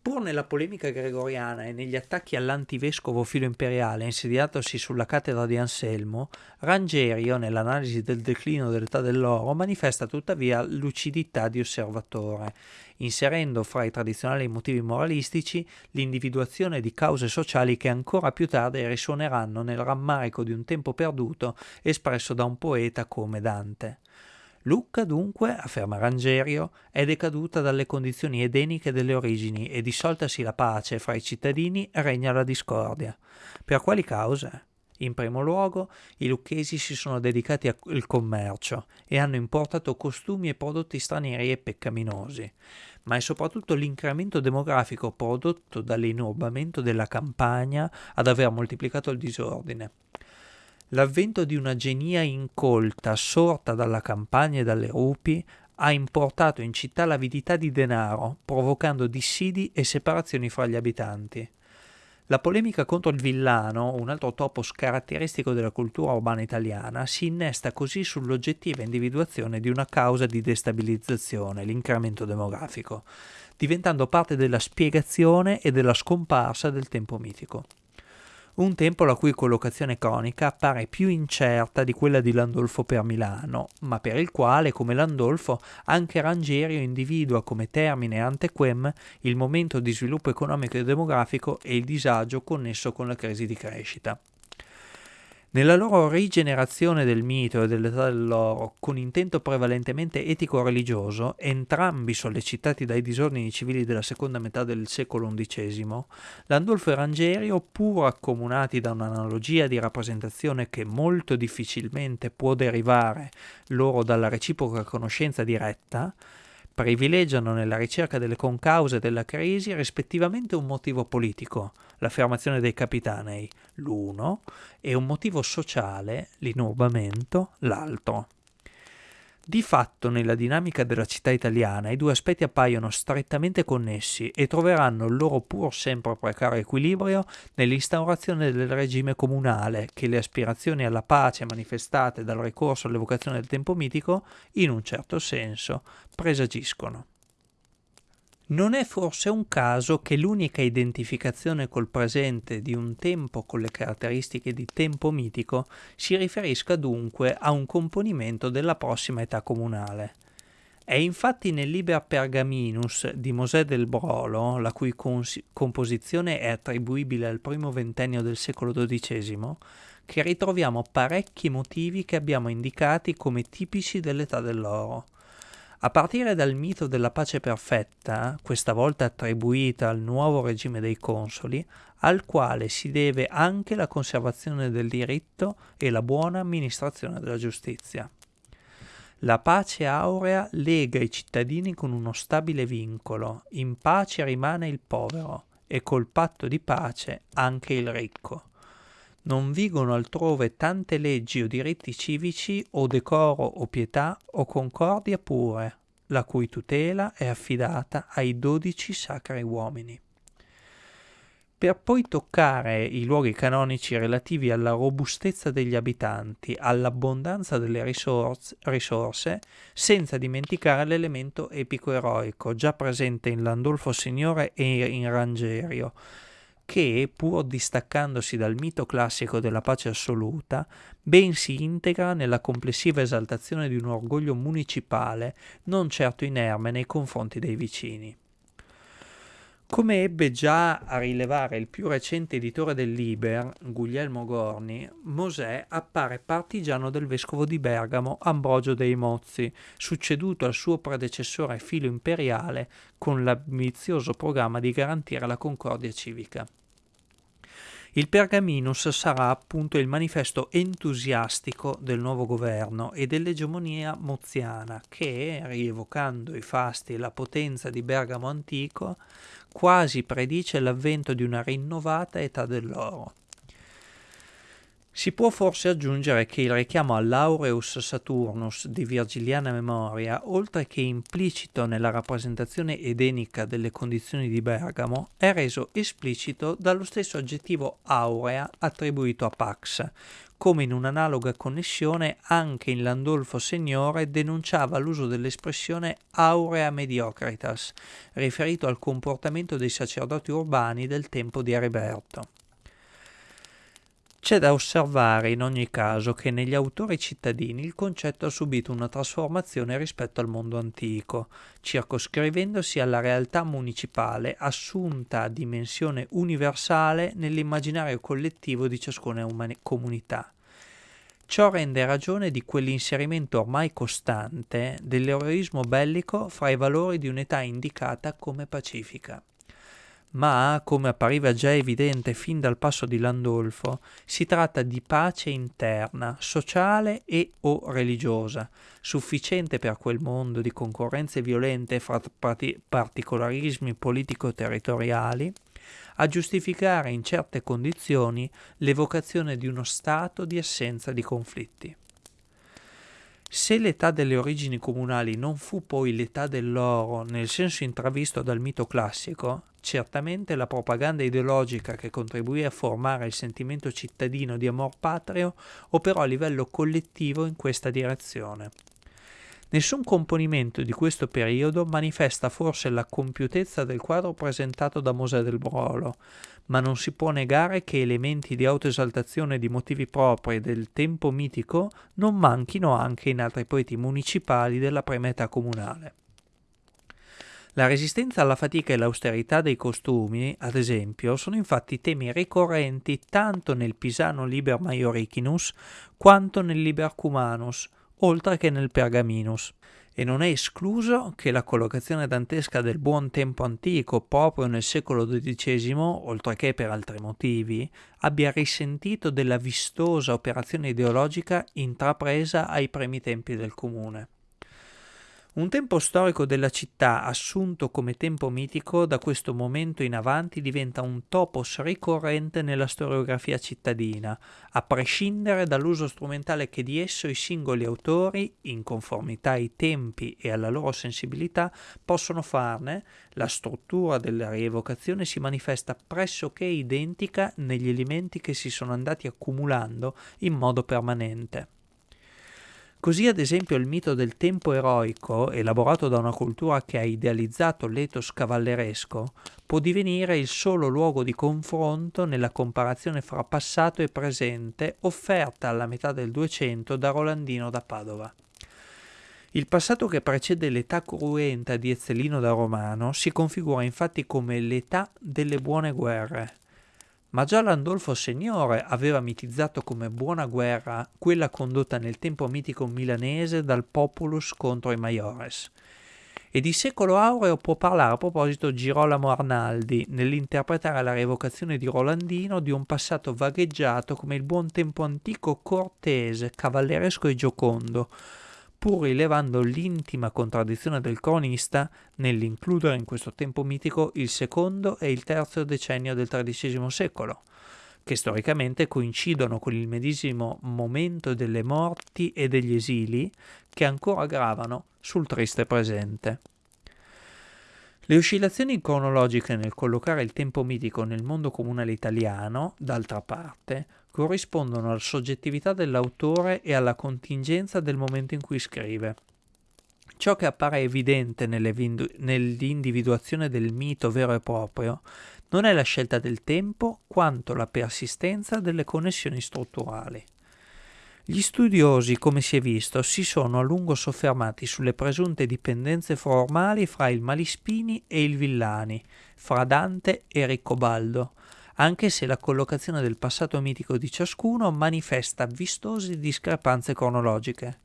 Pur nella polemica gregoriana e negli attacchi all'antivescovo filo imperiale insediatosi sulla cattedra di Anselmo, Rangerio, nell'analisi del declino dell'età dell'oro, manifesta tuttavia lucidità di osservatore, inserendo fra i tradizionali motivi moralistici l'individuazione di cause sociali che ancora più tardi risuoneranno nel rammarico di un tempo perduto espresso da un poeta come Dante. Lucca dunque, afferma Rangerio, è decaduta dalle condizioni edeniche delle origini e dissoltasi la pace fra i cittadini regna la discordia. Per quali cause? In primo luogo, i lucchesi si sono dedicati al commercio e hanno importato costumi e prodotti stranieri e peccaminosi, ma è soprattutto l'incremento demografico prodotto dall'inurbamento della campagna ad aver moltiplicato il disordine. L'avvento di una genia incolta sorta dalla campagna e dalle rupi ha importato in città l'avidità di denaro, provocando dissidi e separazioni fra gli abitanti. La polemica contro il villano, un altro topos caratteristico della cultura urbana italiana, si innesta così sull'oggettiva individuazione di una causa di destabilizzazione, l'incremento demografico, diventando parte della spiegazione e della scomparsa del tempo mitico un tempo la cui collocazione cronica appare più incerta di quella di Landolfo per Milano, ma per il quale, come Landolfo, anche Rangerio individua come termine antequem il momento di sviluppo economico e demografico e il disagio connesso con la crisi di crescita. Nella loro rigenerazione del mito e dell'età dell'oro, con intento prevalentemente etico-religioso, entrambi sollecitati dai disordini civili della seconda metà del secolo XI, Landolfo e Rangerio, pur accomunati da un'analogia di rappresentazione che molto difficilmente può derivare loro dalla reciproca conoscenza diretta, privilegiano nella ricerca delle concause della crisi rispettivamente un motivo politico, l'affermazione dei capitanei, l'uno, e un motivo sociale, l'inurbamento, l'altro. Di fatto, nella dinamica della città italiana, i due aspetti appaiono strettamente connessi e troveranno il loro pur sempre precario equilibrio nell'instaurazione del regime comunale che le aspirazioni alla pace manifestate dal ricorso all'evocazione del tempo mitico, in un certo senso, presagiscono. Non è forse un caso che l'unica identificazione col presente di un tempo con le caratteristiche di tempo mitico si riferisca dunque a un componimento della prossima età comunale. È infatti nel Liber Pergaminus di Mosè del Brolo, la cui cons- composizione è attribuibile al primo ventennio del secolo XII, che ritroviamo parecchi motivi che abbiamo indicati come tipici dell'età dell'oro. A partire dal mito della pace perfetta, questa volta attribuita al nuovo regime dei consoli, al quale si deve anche la conservazione del diritto e la buona amministrazione della giustizia. La pace aurea lega i cittadini con uno stabile vincolo, in pace rimane il povero e col patto di pace anche il ricco non vigono altrove tante leggi o diritti civici o decoro o pietà o concordia pure, la cui tutela è affidata ai dodici sacri uomini. per poi toccare i luoghi canonici relativi alla robustezza degli abitanti, all'abbondanza delle risorse, risorse senza dimenticare l'elemento epico-eroico già presente in Landolfo Signore e in Rangerio, che, pur distaccandosi dal mito classico della pace assoluta, ben si integra nella complessiva esaltazione di un orgoglio municipale, non certo inerme nei confronti dei vicini. Come ebbe già a rilevare il più recente editore del Liber, Guglielmo Gorni, Mosè appare partigiano del vescovo di Bergamo Ambrogio dei Mozzi, succeduto al suo predecessore filo imperiale con l'ambizioso programma di garantire la concordia civica. Il Pergaminus sarà appunto il manifesto entusiastico del nuovo governo e dell'egemonia moziana che, rievocando i fasti e la potenza di Bergamo antico, quasi predice l'avvento di una rinnovata età dell'oro. Si può forse aggiungere che il richiamo all'Aureus Saturnus di virgiliana memoria, oltre che implicito nella rappresentazione edenica delle condizioni di Bergamo, è reso esplicito dallo stesso aggettivo aurea attribuito a Pax, come in un'analoga connessione anche in Landolfo Signore denunciava l'uso dell'espressione aurea mediocritas, riferito al comportamento dei sacerdoti urbani del tempo di Ariberto. C'è da osservare in ogni caso che negli autori cittadini il concetto ha subito una trasformazione rispetto al mondo antico, circoscrivendosi alla realtà municipale assunta a dimensione universale nell'immaginario collettivo di ciascuna comunità. Ciò rende ragione di quell'inserimento ormai costante dell'eroismo bellico fra i valori di un'età indicata come pacifica ma, come appariva già evidente fin dal passo di Landolfo, si tratta di pace interna, sociale e o religiosa, sufficiente per quel mondo di concorrenze violente fra particolarismi politico-territoriali, a giustificare in certe condizioni l'evocazione di uno stato di assenza di conflitti. Se l'età delle origini comunali non fu poi l'età dell'oro nel senso intravisto dal mito classico, certamente la propaganda ideologica che contribuì a formare il sentimento cittadino di amor patrio operò a livello collettivo in questa direzione. Nessun componimento di questo periodo manifesta forse la compiutezza del quadro presentato da Mosè del Brolo, ma non si può negare che elementi di autoesaltazione di motivi propri del tempo mitico non manchino anche in altri poeti municipali della prima età comunale. La resistenza alla fatica e l'austerità dei costumi, ad esempio, sono infatti temi ricorrenti tanto nel Pisano Liber Maioricinus quanto nel Liber Cumanus, oltre che nel Pergaminus e non è escluso che la collocazione dantesca del buon tempo antico proprio nel secolo XII, oltre che per altri motivi, abbia risentito della vistosa operazione ideologica intrapresa ai primi tempi del comune. Un tempo storico della città assunto come tempo mitico da questo momento in avanti diventa un topos ricorrente nella storiografia cittadina, a prescindere dall'uso strumentale che di esso i singoli autori, in conformità ai tempi e alla loro sensibilità, possono farne, la struttura della rievocazione si manifesta pressoché identica negli elementi che si sono andati accumulando in modo permanente. Così ad esempio il mito del tempo eroico, elaborato da una cultura che ha idealizzato l'etos cavalleresco, può divenire il solo luogo di confronto nella comparazione fra passato e presente offerta alla metà del Duecento da Rolandino da Padova. Il passato che precede l'età cruenta di Ezzelino da Romano si configura infatti come l'età delle buone guerre, ma già Landolfo Signore aveva mitizzato come buona guerra quella condotta nel tempo mitico milanese dal populus contro i maiores. E di secolo aureo può parlare a proposito Girolamo Arnaldi nell'interpretare la revocazione di Rolandino di un passato vagheggiato come il buon tempo antico cortese, cavalleresco e giocondo, pur rilevando l'intima contraddizione del cronista nell'includere in questo tempo mitico il secondo e il terzo decennio del XIII secolo, che storicamente coincidono con il medesimo momento delle morti e degli esili che ancora gravano sul triste presente. Le oscillazioni cronologiche nel collocare il tempo mitico nel mondo comunale italiano, d'altra parte, corrispondono alla soggettività dell'autore e alla contingenza del momento in cui scrive. Ciò che appare evidente nell'individuazione del mito vero e proprio non è la scelta del tempo quanto la persistenza delle connessioni strutturali. Gli studiosi, come si è visto, si sono a lungo soffermati sulle presunte dipendenze formali fra il Malispini e il Villani, fra Dante e Riccobaldo, anche se la collocazione del passato mitico di ciascuno manifesta vistose discrepanze cronologiche.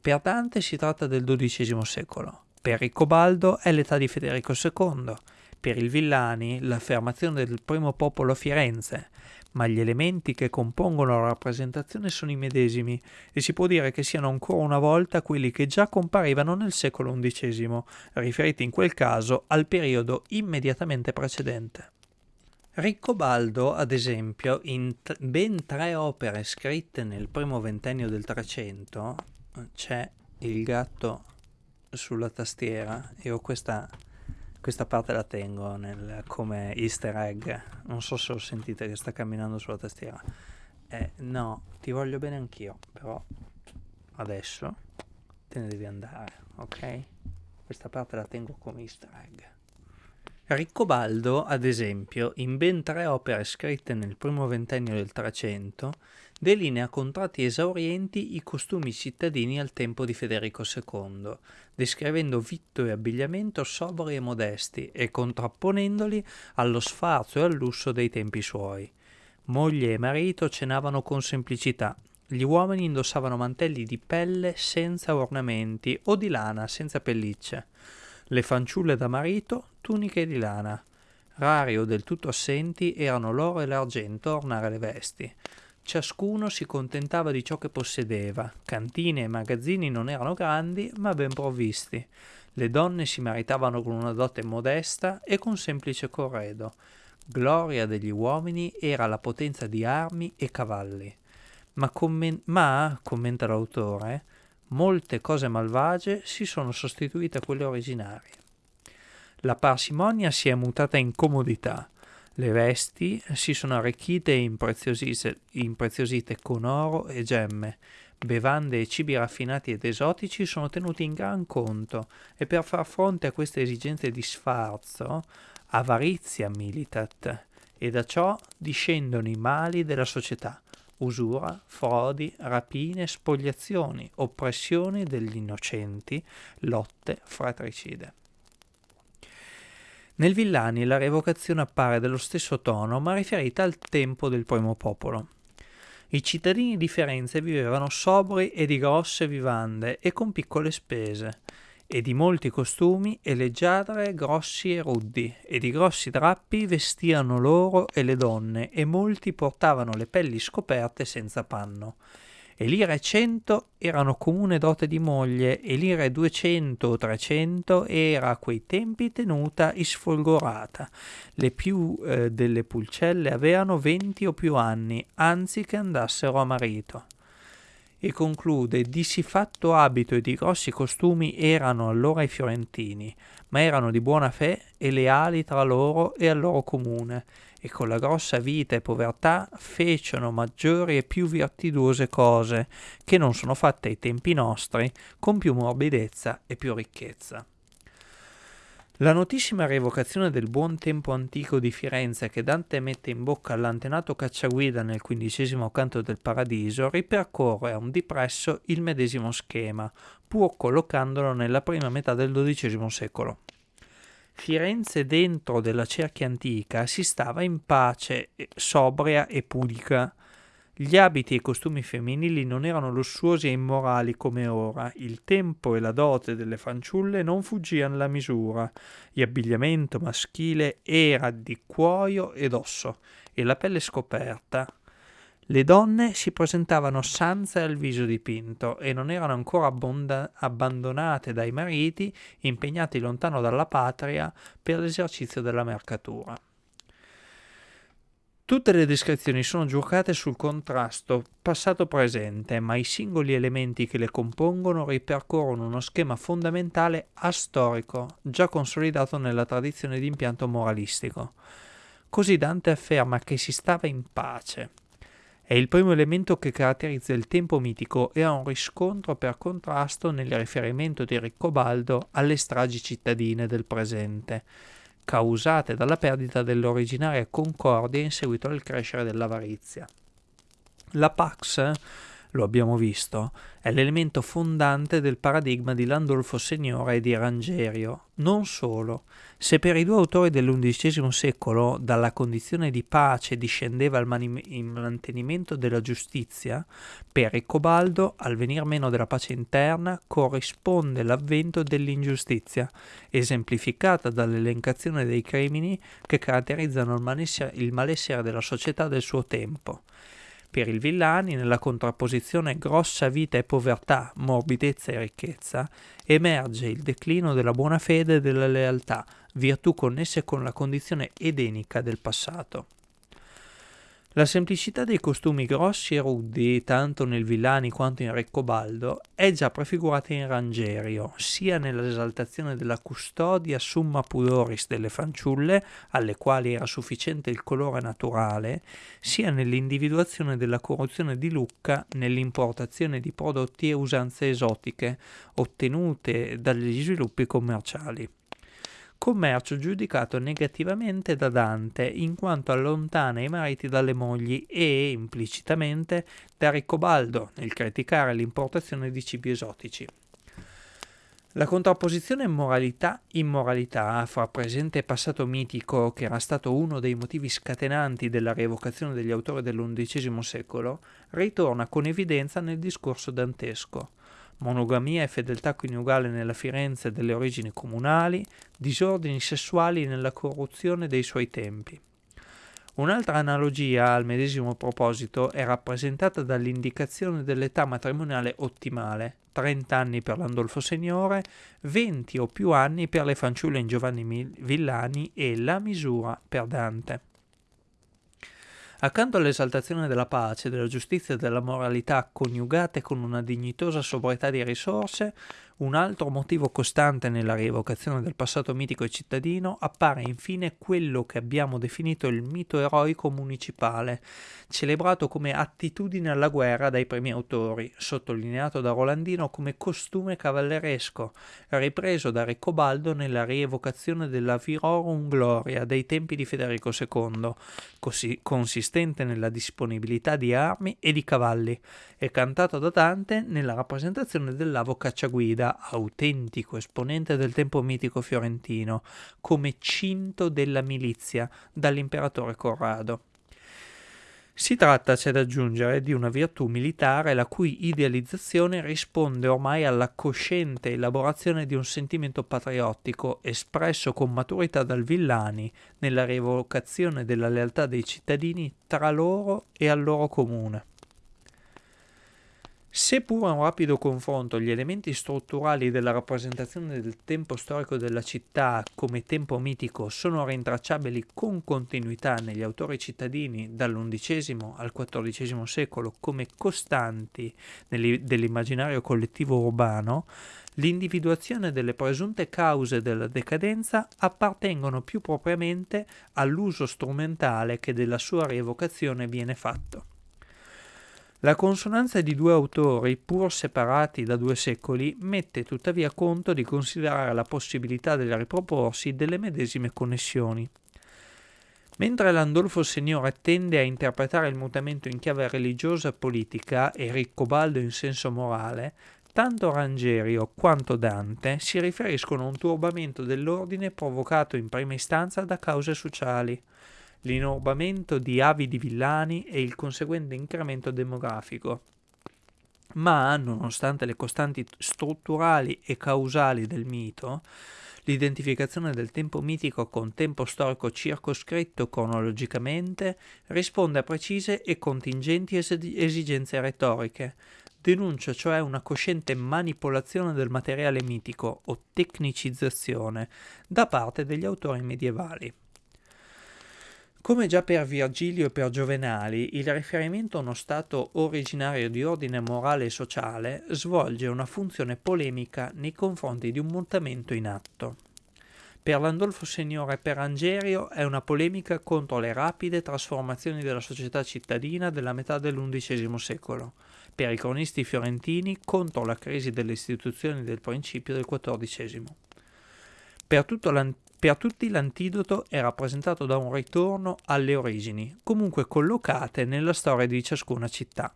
Per Dante si tratta del XII secolo, per Riccobaldo è l'età di Federico II, per il Villani l'affermazione del primo popolo a Firenze, ma gli elementi che compongono la rappresentazione sono i medesimi e si può dire che siano ancora una volta quelli che già comparivano nel secolo XI, riferiti in quel caso al periodo immediatamente precedente. Riccobaldo, ad esempio, in ben tre opere scritte nel primo ventennio del Trecento, c'è il gatto sulla tastiera ho questa questa parte la tengo nel, come easter egg. Non so se lo sentite che sta camminando sulla tastiera. Eh, no, ti voglio bene anch'io, però adesso te ne devi andare, ok? Questa parte la tengo come easter egg. Riccobaldo, ad esempio, in ben tre opere scritte nel primo ventennio del Trecento, delinea con tratti esaurienti i costumi cittadini al tempo di Federico II, descrivendo vitto e abbigliamento sobri e modesti e contrapponendoli allo sfarzo e al lusso dei tempi suoi. Moglie e marito cenavano con semplicità, gli uomini indossavano mantelli di pelle senza ornamenti o di lana senza pellicce le fanciulle da marito, tuniche di lana. Rari o del tutto assenti erano l'oro e l'argento a ornare le vesti. Ciascuno si contentava di ciò che possedeva. Cantine e magazzini non erano grandi, ma ben provvisti. Le donne si maritavano con una dote modesta e con semplice corredo. Gloria degli uomini era la potenza di armi e cavalli. Ma, commen- ma commenta l'autore, molte cose malvagie si sono sostituite a quelle originarie. La parsimonia si è mutata in comodità, le vesti si sono arricchite e impreziosite con oro e gemme, bevande e cibi raffinati ed esotici sono tenuti in gran conto e per far fronte a queste esigenze di sfarzo, avarizia militat, e da ciò discendono i mali della società, usura, frodi, rapine, spogliazioni, oppressioni degli innocenti, lotte fratricide. Nel Villani la revocazione appare dello stesso tono, ma riferita al tempo del primo popolo. I cittadini di Firenze vivevano sobri e di grosse vivande e con piccole spese e di molti costumi e leggiadre grossi e ruddi, e di grossi drappi vestiano loro e le donne, e molti portavano le pelli scoperte senza panno. E lire cento erano comune dote di moglie, e lire duecento o trecento era a quei tempi tenuta isfolgorata. Le più eh, delle pulcelle avevano venti o più anni, anzi che andassero a marito e conclude di siffatto abito e di grossi costumi erano allora i fiorentini, ma erano di buona fe e leali tra loro e al loro comune, e con la grossa vita e povertà fecero maggiori e più virtuose cose, che non sono fatte ai tempi nostri, con più morbidezza e più ricchezza. La notissima rievocazione del buon tempo antico di Firenze che Dante mette in bocca all'antenato cacciaguida nel quindicesimo canto del Paradiso ripercorre a un dipresso il medesimo schema, pur collocandolo nella prima metà del XII secolo. Firenze dentro della cerchia antica si stava in pace, sobria e pudica, gli abiti e i costumi femminili non erano lussuosi e immorali come ora, il tempo e la dote delle fanciulle non fuggian la misura, l'abbigliamento maschile era di cuoio ed osso, e la pelle scoperta. Le donne si presentavano sanze al viso dipinto e non erano ancora abbonda- abbandonate dai mariti, impegnati lontano dalla patria per l'esercizio della mercatura. Tutte le descrizioni sono giocate sul contrasto passato-presente, ma i singoli elementi che le compongono ripercorrono uno schema fondamentale astorico, già consolidato nella tradizione di impianto moralistico. Così Dante afferma che si stava in pace. È il primo elemento che caratterizza il tempo mitico e ha un riscontro per contrasto nel riferimento di Riccobaldo alle stragi cittadine del presente causate dalla perdita dell'originaria concordia in seguito al crescere dell'avarizia. La Pax, lo abbiamo visto, è l'elemento fondante del paradigma di Landolfo Signore e di Rangerio. Non solo, se per i due autori dell'undicesimo secolo dalla condizione di pace discendeva il, mani- il mantenimento della giustizia, per Ricobaldo al venir meno della pace interna corrisponde l'avvento dell'ingiustizia, esemplificata dall'elencazione dei crimini che caratterizzano il malessere, il malessere della società del suo tempo. Per il Villani, nella contrapposizione grossa vita e povertà, morbidezza e ricchezza, emerge il declino della buona fede e della lealtà, virtù connesse con la condizione edenica del passato. La semplicità dei costumi grossi e ruddi, tanto nel Villani quanto in Reccobaldo, è già prefigurata in Rangerio, sia nell'esaltazione della custodia summa pudoris delle fanciulle, alle quali era sufficiente il colore naturale, sia nell'individuazione della corruzione di Lucca nell'importazione di prodotti e usanze esotiche, ottenute dagli sviluppi commerciali commercio giudicato negativamente da Dante in quanto allontana i mariti dalle mogli e, implicitamente, da Riccobaldo nel criticare l'importazione di cibi esotici. La contrapposizione moralità-immoralità fra presente e passato mitico, che era stato uno dei motivi scatenanti della rievocazione degli autori dell'undicesimo secolo, ritorna con evidenza nel discorso dantesco monogamia e fedeltà coniugale nella Firenze delle origini comunali, disordini sessuali nella corruzione dei suoi tempi. Un'altra analogia al medesimo proposito è rappresentata dall'indicazione dell'età matrimoniale ottimale, 30 anni per l'Andolfo Signore, 20 o più anni per le fanciulle in Giovanni Villani e la misura per Dante. Accanto all'esaltazione della pace, della giustizia e della moralità coniugate con una dignitosa sobrietà di risorse, un altro motivo costante nella rievocazione del passato mitico e cittadino appare infine quello che abbiamo definito il mito eroico municipale, celebrato come attitudine alla guerra dai primi autori, sottolineato da Rolandino come costume cavalleresco, ripreso da Riccobaldo nella rievocazione della Virorum Gloria dei tempi di Federico II, così consistente nella disponibilità di armi e di cavalli, e cantato da Dante nella rappresentazione dell'avo cacciaguida autentico esponente del tempo mitico fiorentino, come cinto della milizia dall'imperatore Corrado. Si tratta, c'è da aggiungere, di una virtù militare la cui idealizzazione risponde ormai alla cosciente elaborazione di un sentimento patriottico espresso con maturità dal Villani nella rievocazione della lealtà dei cittadini tra loro e al loro comune. Seppur a un rapido confronto gli elementi strutturali della rappresentazione del tempo storico della città come tempo mitico sono rintracciabili con continuità negli autori cittadini dall'undicesimo al XIV secolo come costanti dell'immaginario collettivo urbano, l'individuazione delle presunte cause della decadenza appartengono più propriamente all'uso strumentale che della sua rievocazione viene fatto. La consonanza di due autori, pur separati da due secoli, mette tuttavia conto di considerare la possibilità del riproporsi delle medesime connessioni. Mentre Landolfo Signore tende a interpretare il mutamento in chiave religiosa politica e Riccobaldo in senso morale, tanto Rangerio quanto Dante si riferiscono a un turbamento dell'ordine provocato in prima istanza da cause sociali l'inorbamento di avidi villani e il conseguente incremento demografico. Ma, nonostante le costanti strutturali e causali del mito, l'identificazione del tempo mitico con tempo storico circoscritto cronologicamente risponde a precise e contingenti esigenze retoriche, denuncia cioè una cosciente manipolazione del materiale mitico o tecnicizzazione da parte degli autori medievali. Come già per Virgilio e per Giovenali, il riferimento a uno stato originario di ordine morale e sociale svolge una funzione polemica nei confronti di un mutamento in atto. Per Landolfo Signore e per Angerio è una polemica contro le rapide trasformazioni della società cittadina della metà dell'undicesimo secolo, per i cronisti fiorentini contro la crisi delle istituzioni del principio del XIV. Per, per tutti l'antidoto è rappresentato da un ritorno alle origini, comunque collocate nella storia di ciascuna città.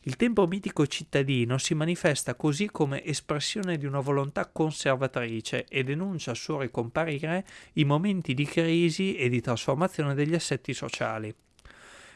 Il tempo mitico cittadino si manifesta così come espressione di una volontà conservatrice e denuncia al suo ricomparire i momenti di crisi e di trasformazione degli assetti sociali.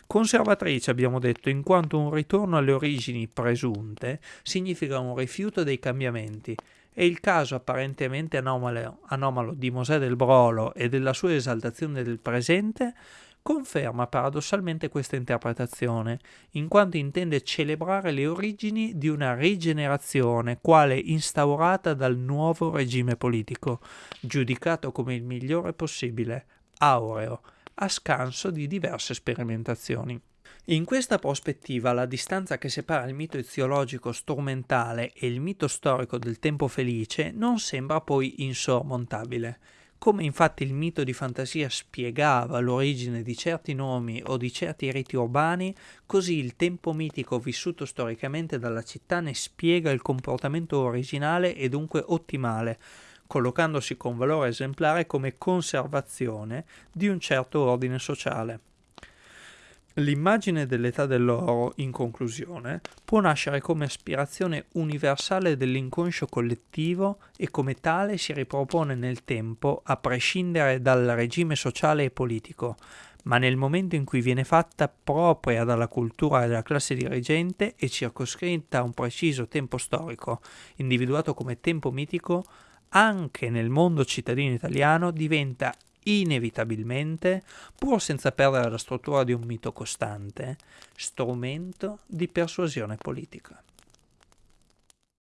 Conservatrice abbiamo detto in quanto un ritorno alle origini presunte significa un rifiuto dei cambiamenti e il caso apparentemente anomalo, anomalo di Mosè del Brolo e della sua esaltazione del presente conferma paradossalmente questa interpretazione, in quanto intende celebrare le origini di una rigenerazione quale instaurata dal nuovo regime politico, giudicato come il migliore possibile, aureo, a scanso di diverse sperimentazioni. In questa prospettiva la distanza che separa il mito eziologico strumentale e il mito storico del tempo felice non sembra poi insormontabile. Come infatti il mito di fantasia spiegava l'origine di certi nomi o di certi riti urbani, così il tempo mitico vissuto storicamente dalla città ne spiega il comportamento originale e dunque ottimale, collocandosi con valore esemplare come conservazione di un certo ordine sociale. L'immagine dell'età dell'oro, in conclusione, può nascere come aspirazione universale dell'inconscio collettivo e come tale si ripropone nel tempo a prescindere dal regime sociale e politico, ma nel momento in cui viene fatta propria dalla cultura della classe dirigente e circoscritta a un preciso tempo storico, individuato come tempo mitico, anche nel mondo cittadino italiano diventa inevitabilmente, pur senza perdere la struttura di un mito costante, strumento di persuasione politica.